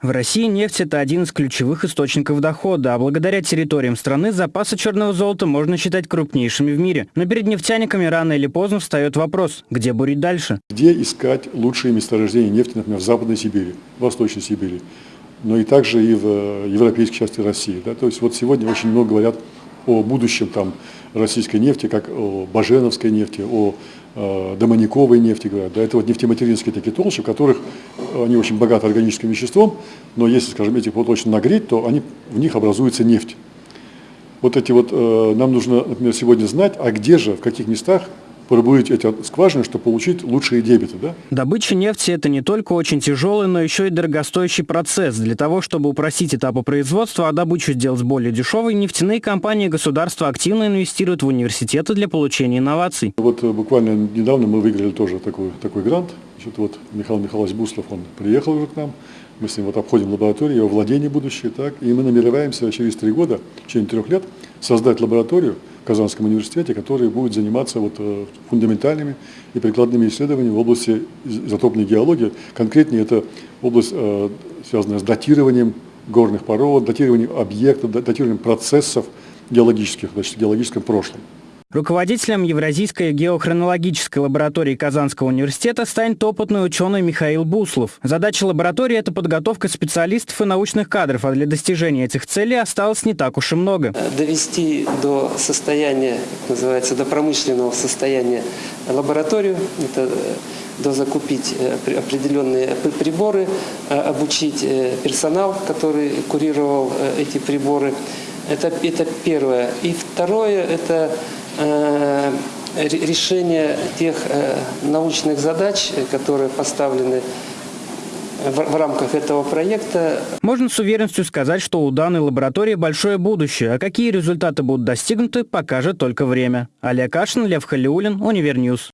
В России нефть – это один из ключевых источников дохода, а благодаря территориям страны запасы черного золота можно считать крупнейшими в мире. Но перед нефтяниками рано или поздно встает вопрос, где бурить дальше? Где искать лучшие месторождения нефти, например, в Западной Сибири, в Восточной Сибири, но и также и в э, европейской части России. Да? То есть вот сегодня очень много говорят о будущем там, российской нефти, как о баженовской нефти, о домониковой нефти, говорят. Да? Это вот нефтематеринские такие толщи, в которых они очень богаты органическим веществом, но если, скажем, этих вот очень нагреть, то они, в них образуется нефть. Вот эти вот, э, нам нужно, например, сегодня знать, а где же, в каких местах пробурить эти скважины, чтобы получить лучшие дебиты. Да? Добыча нефти – это не только очень тяжелый, но еще и дорогостоящий процесс. Для того, чтобы упростить этапы производства, а добычу сделать более дешевой, нефтяные компании и государства активно инвестируют в университеты для получения инноваций. Вот э, буквально недавно мы выиграли тоже такой, такой грант. Значит, вот Михаил Михайлович Буслов, он приехал уже к нам, мы с ним вот обходим лабораторию, его владение будущее, так, и мы намереваемся через три года, в течение трех лет, создать лабораторию, Казанском университете, который будет заниматься вот, э, фундаментальными и прикладными исследованиями в области изотопной геологии. Конкретнее это область, э, связанная с датированием горных пород, датированием объектов, датированием процессов геологических, значит, в геологическом прошлом. Руководителем Евразийской геохронологической лаборатории Казанского университета станет опытный ученый Михаил Буслов. Задача лаборатории – это подготовка специалистов и научных кадров, а для достижения этих целей осталось не так уж и много. Довести до состояния, называется, до промышленного состояния лабораторию, это э, дозакупить э, определенные приборы, э, обучить персонал, который курировал эти приборы. Это, это первое. И второе – это Э, решение тех э, научных задач, которые поставлены в, рамках этого проекта. Можно с уверенностью сказать, что у данной лаборатории большое будущее, а какие результаты будут достигнуты, покажет только время. Олег Кашин, Лев Халиулин, Univer News.